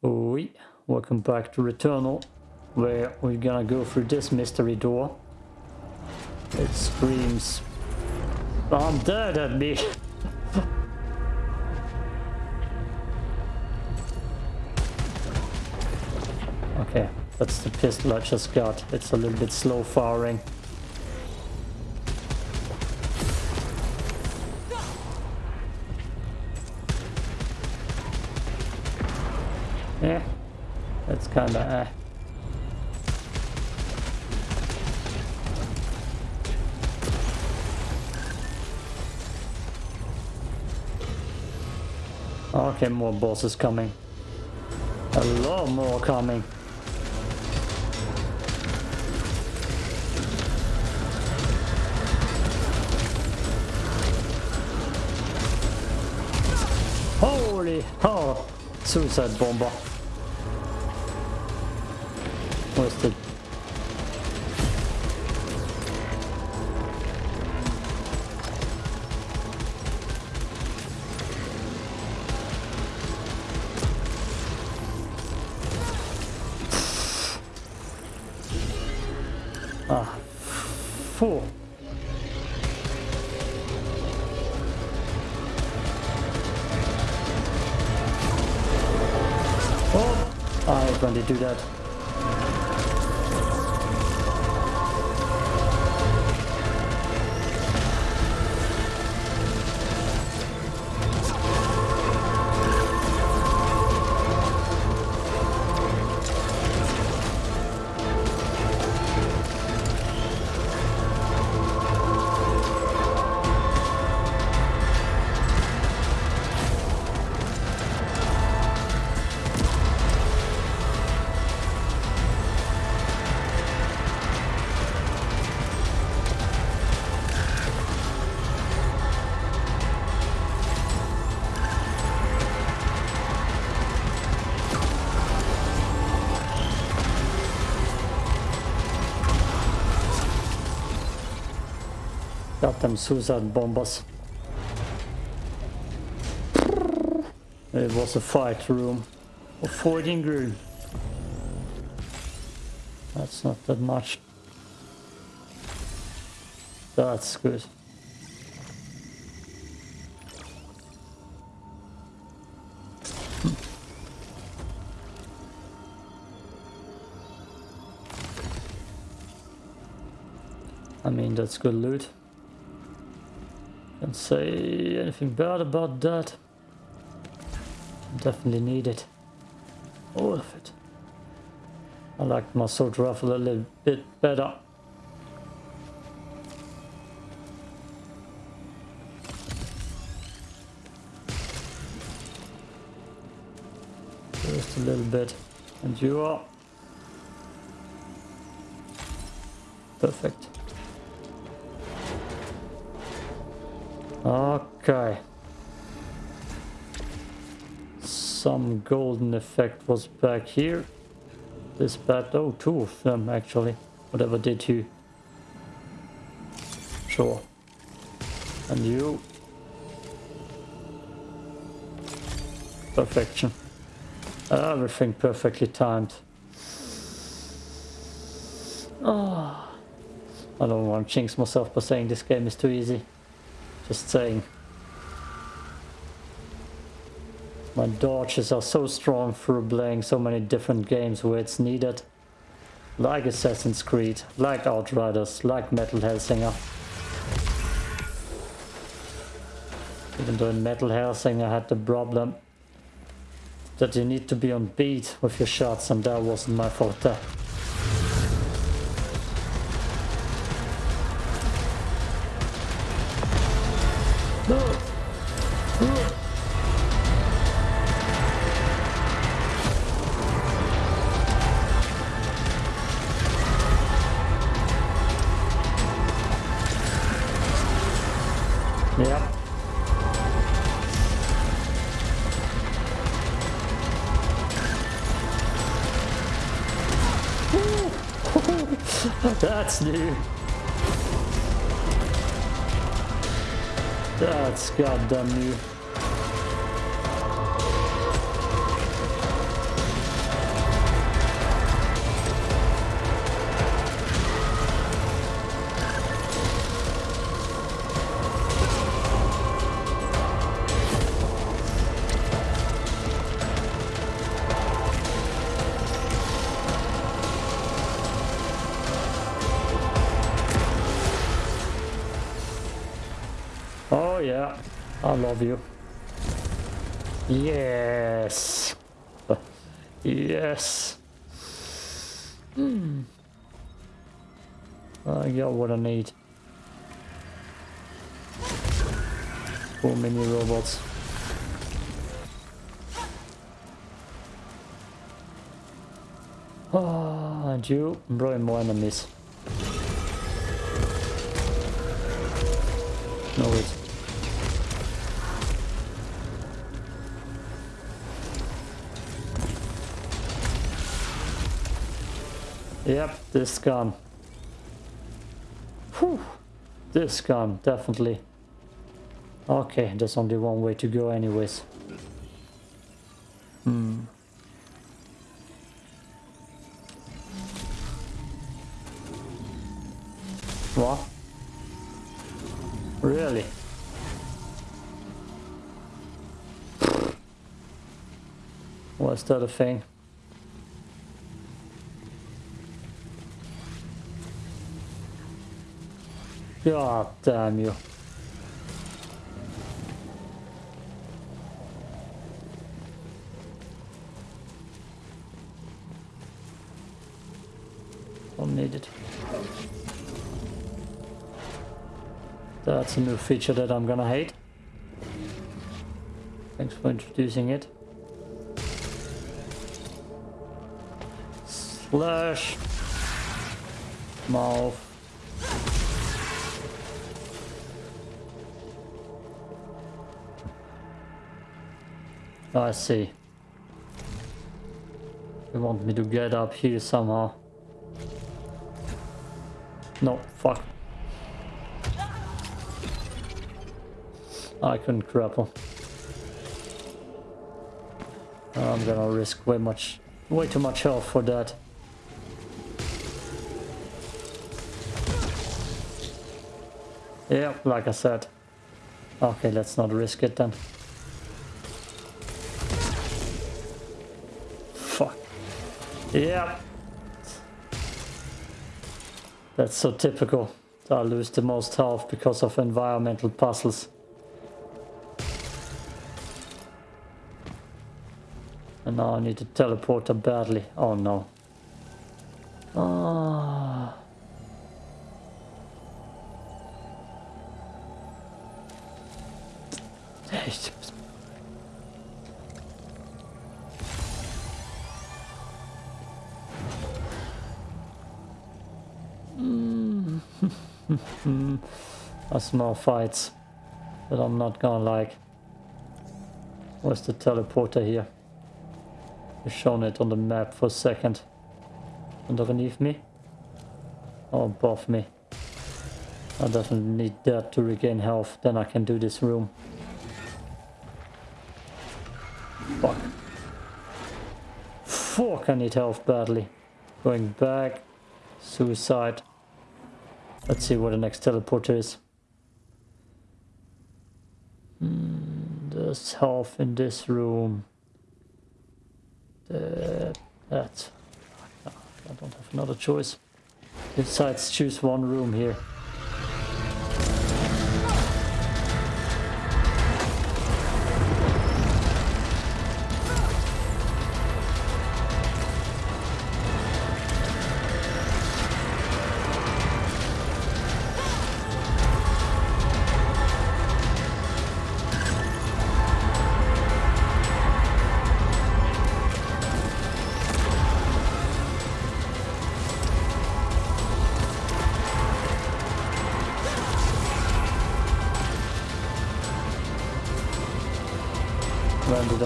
Oui, welcome back to Returnal, where we're gonna go through this mystery door. It screams, I'm dead at me. okay, that's the pistol I just got. It's a little bit slow firing. Kinda eh. Okay, more bosses coming. A lot more coming. Holy, oh, suicide bomber. Where's the... Got them suicide bombers. It was a fight room. A fighting room. That's not that much. That's good. I mean, that's good loot. Can't say anything bad about that. Definitely need it. All of it. I like my sword rifle a little bit better. Just a little bit. And you are. Perfect. Okay. Some golden effect was back here. This bad, oh, two of them actually. Whatever did you? Sure. And you? Perfection. Everything perfectly timed. Oh. I don't want to jinx myself by saying this game is too easy. Just saying. My dodges are so strong through playing so many different games where it's needed. Like Assassin's Creed, like Outriders, like Metal Hellsinger. Even though in Metal Hellsinger I had the problem that you need to be on beat with your shots and that wasn't my forte. That's new. That's goddamn new. Yes. Yes. Hmm. I got what I need. Four mini robots. Ah, and you bring more enemies. No, wait. Yep, this gun. Whew. This gun, definitely. Okay, there's only one way to go anyways. Hmm. What? Really? Was that a thing? God damn you. Don't. That's a new feature that I'm gonna hate. Thanks for introducing it. Slash. Mouth. Ah, I see. You want me to get up here somehow. No, fuck. I couldn't grapple. I'm gonna risk way much, way too much health for that. Yeah, like I said. Okay, let's not risk it then. Yeah. That's so typical. I lose the most health because of environmental puzzles. And now I need to teleport badly. Oh no. Ah. A small fights that I'm not gonna like. Where's the teleporter here? You've shown it on the map for a second. Underneath me? Or above me? I definitely need that to regain health, then I can do this room. Fuck. Fuck, I need health badly. Going back. Suicide. Let's see what the next teleporter is. Mm, there's health in this room. The, that. I don't have another choice. Besides, choose one room here.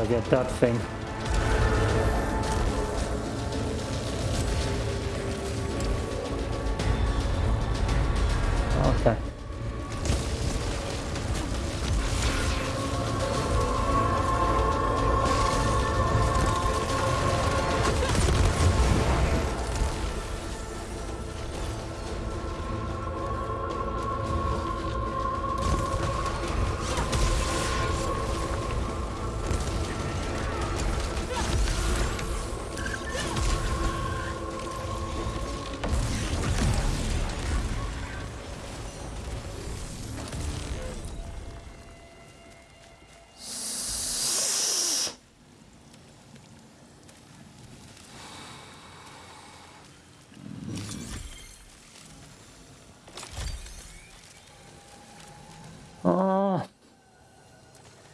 I get that thing? Okay.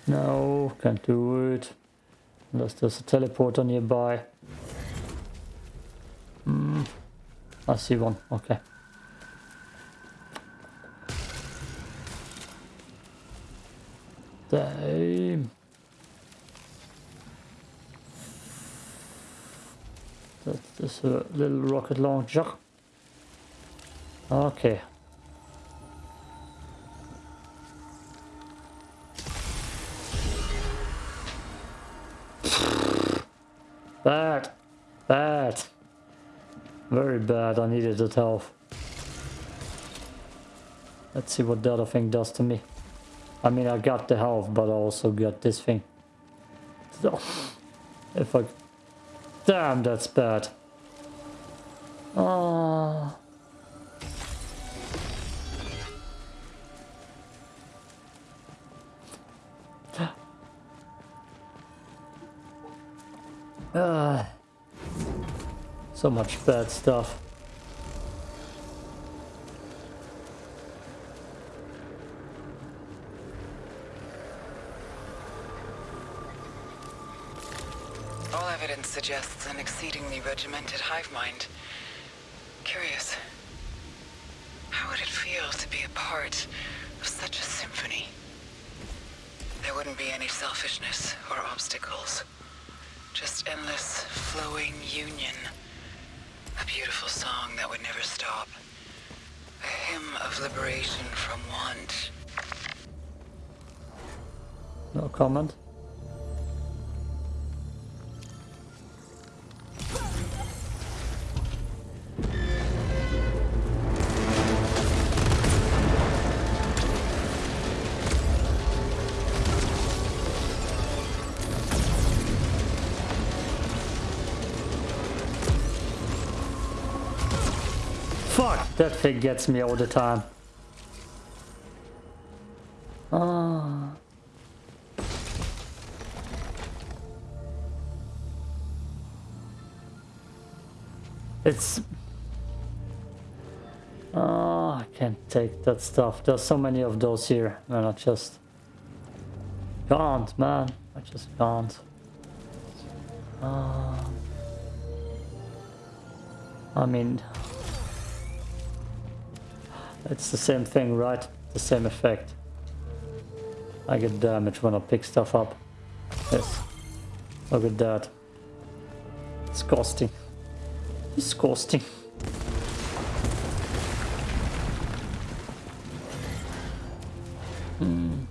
Can't do it. Unless there's a teleporter nearby. Hmm. I see one. Okay. Damn. That's a little rocket launcher. Okay. Bad. Bad. Very bad. I needed that health. Let's see what the other thing does to me. I mean, I got the health, but I also got this thing. If I... Damn, that's bad. Oh. Uh, so much bad stuff. All evidence suggests an exceedingly regimented hive mind. Curious. How would it feel to be a part of such a symphony? There wouldn't be any selfishness or obstacles. Just endless, flowing union. A beautiful song that would never stop. A hymn of liberation from want. No comment. That thing gets me all the time. Ah. It's... Oh, I can't take that stuff. There's so many of those here, and I just can't, man. I just can't. Uh, I mean, it's the same thing, right? The same effect. I get damage when I pick stuff up. Yes. Look at that. Disgusting. Disgusting. Hmm.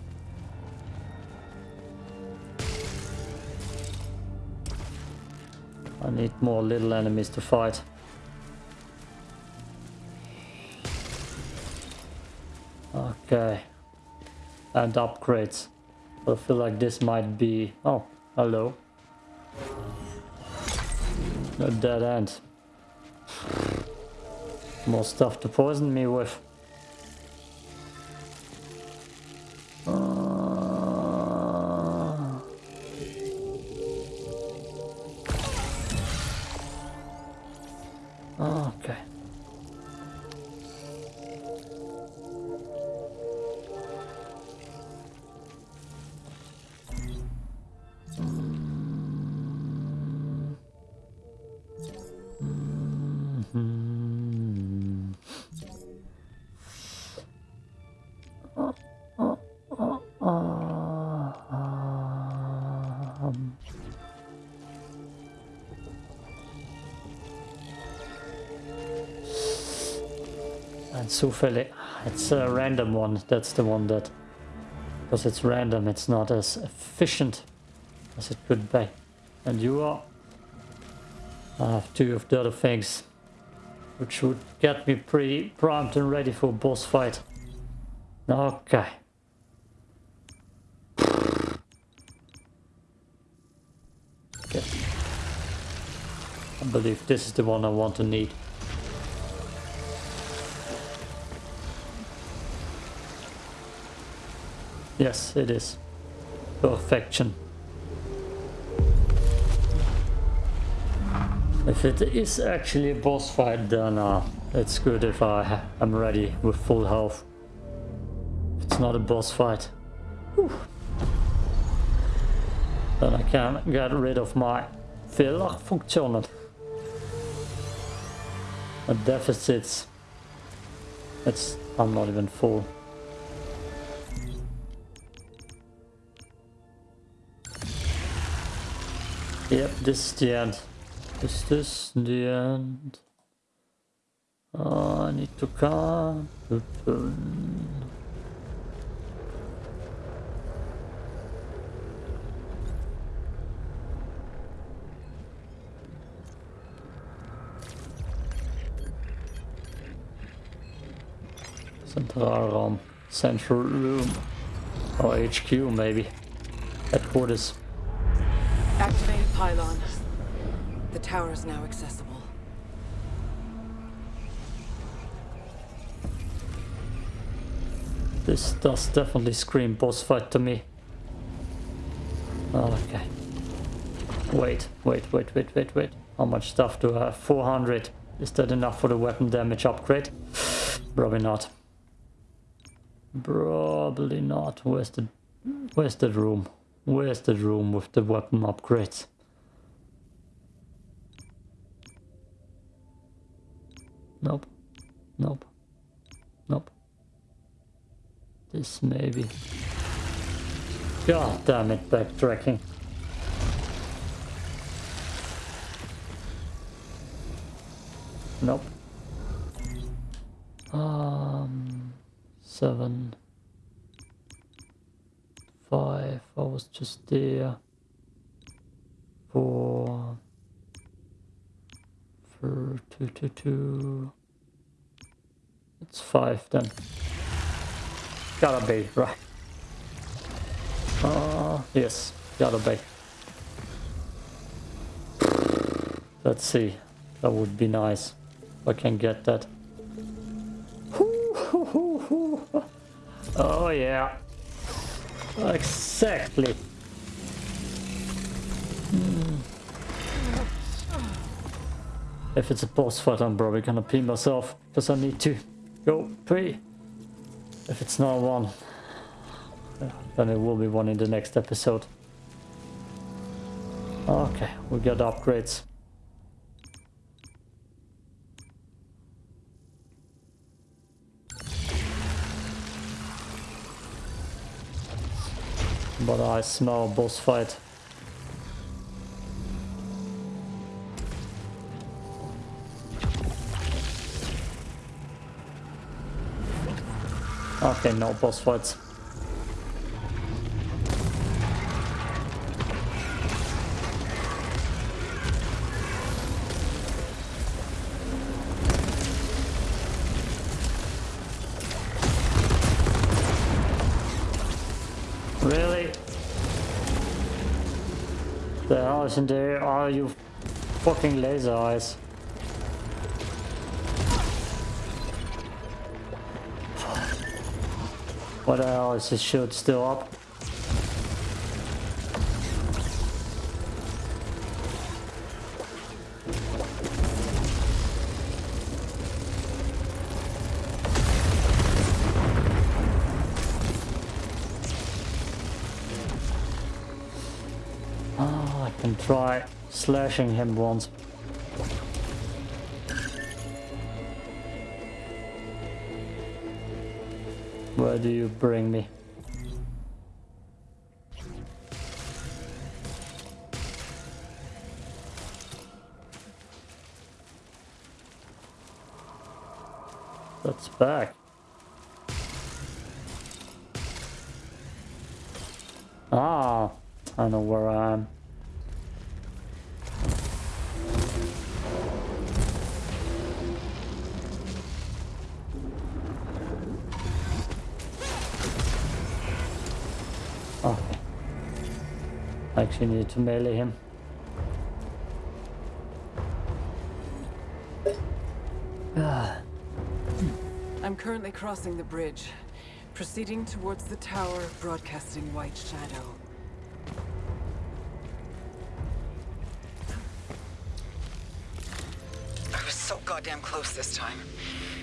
I need more little enemies to fight. Okay. And upgrades. I feel like this might be... Oh, hello. A dead end. More stuff to poison me with. Zufällig, it's a random one, that's the one that, because it's random, it's not as efficient as it could be. And you are, I have two of the other things, which would get me pretty primed and ready for boss fight. Okay. Okay. I believe this is the one I want to need. Yes, it is. Perfection. If it is actually a boss fight, then uh, it's good if I am ready with full health. If it's not a boss fight. whew. Then I can get rid of my filler-funktionen. The deficits. It's, I'm not even full. Yep, this is the end. This Is the end? Uh, I need to come. Central room. Or HQ maybe. Headquarters. Activated pylon. The tower is now accessible. This does definitely scream boss fight to me. Oh, okay. Wait, wait, wait, wait, wait, wait. How much stuff do I have? 400. Is that enough for the weapon damage upgrade? Probably not. Probably not. Where's the where's the room? Where's the room with the weapon upgrades? Nope. Nope. Nope. This maybe. God damn it, backtracking. Nope. Um, seven, five. I was just there. Four, four, two, two, two. It's five then. Gotta be right. Uh, yes, gotta be. Let's see. That would be nice. I can get that. Oh yeah. Exactly. Hmm. If it's a boss fight, I'm probably gonna pee myself because I need to go pee. If it's not one, then it will be one in the next episode. Okay, we got upgrades. But I smell boss fight. Okay, no boss fights. Really? The hell in there? Are you fucking laser eyes? What the hell is this shield still up? Try slashing him once. Where do you bring me? That's back. Ah, I know where I am. I actually need to melee him. I'm currently crossing the bridge, proceeding towards the tower, broadcasting white shadow. I was so goddamn close this time.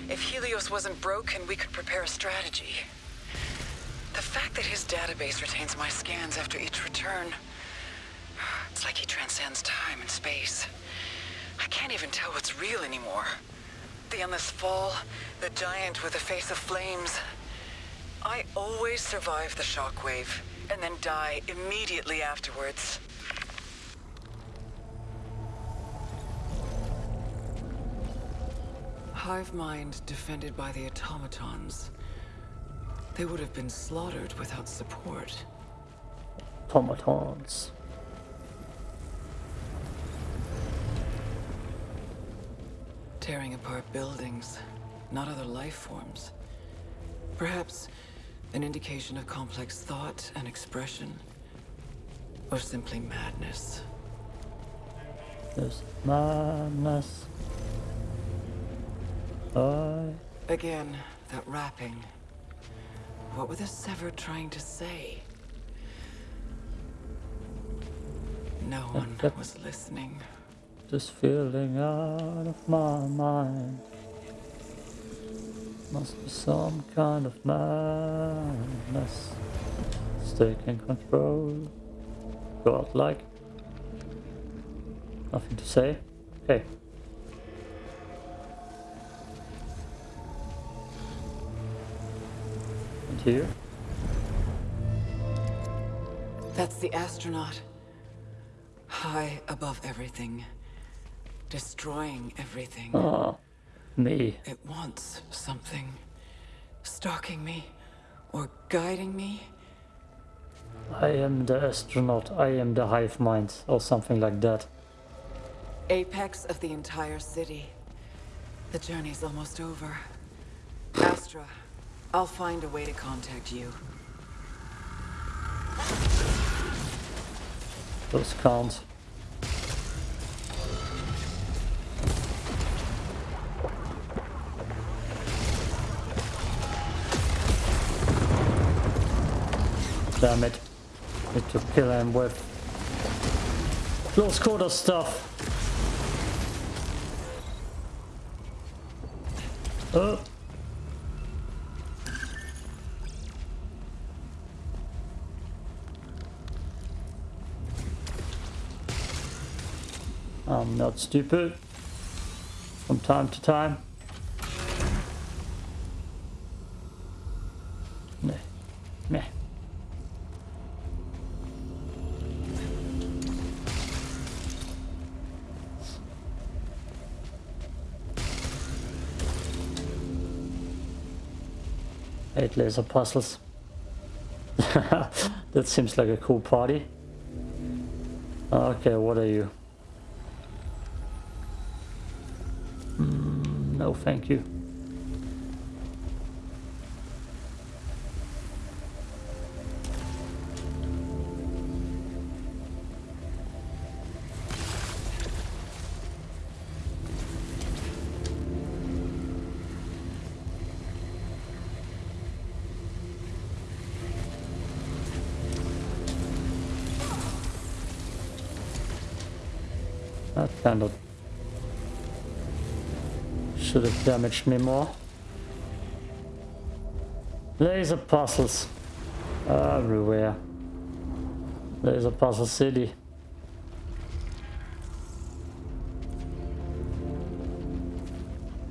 If Helios wasn't broken, we could prepare a strategy. The fact that his database retains my scans after each return... like he transcends time and space. I can't even tell what's real anymore. The endless fall, the giant with a face of flames. I always survive the shockwave, and then die immediately afterwards. Hive mind defended by the automatons. They would have been slaughtered without support. Automatons. Tearing apart buildings, not other life forms. Perhaps an indication of complex thought and expression. Or simply madness. There's madness. I Again, that rapping. What were the Severed trying to say? No one was listening. Just feeling out of my mind. Must be some kind of madness. It's taking control. Godlike. Nothing to say. Okay. And here? That's the astronaut. High above everything. Destroying everything. Ah, me. It wants something. Stalking me. Or guiding me. I am the astronaut. I am the hive mind, or something like that. Apex of the entire city. The journey's almost over. Astra, I'll find a way to contact you. Those count. Damn it. Need to kill him with close quarter stuff. Oh. I'm not stupid. From time to time. Laser puzzles. that seems like a cool party. Okay, what are you? Mm, no, thank you. Should have damaged me more. Laser puzzles everywhere. Laser puzzle city.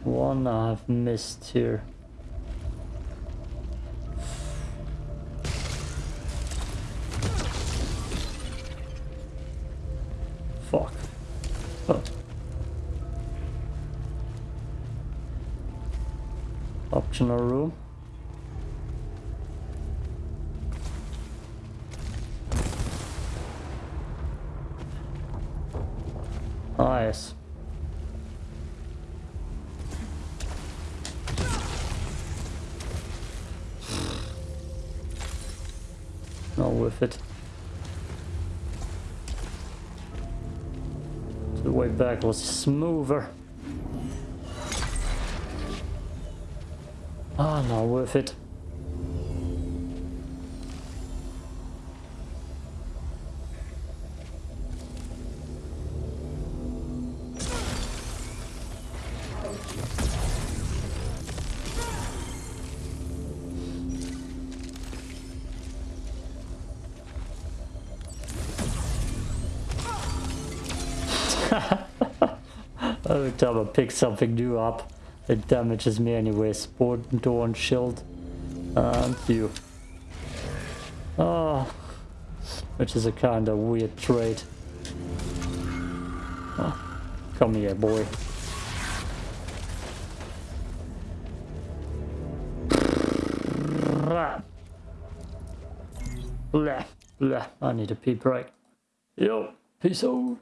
One I've missed here. Optional room. Ah, nice. Not worth it. Back was smoother. Ah, not worth it. Every time I pick something new up, it damages me anyway. Sport, and shield. And you. Oh, which is a kind of weird trait. Oh, ah, come here, boy. Blah, blah. I need a pee break. Yo, peace out.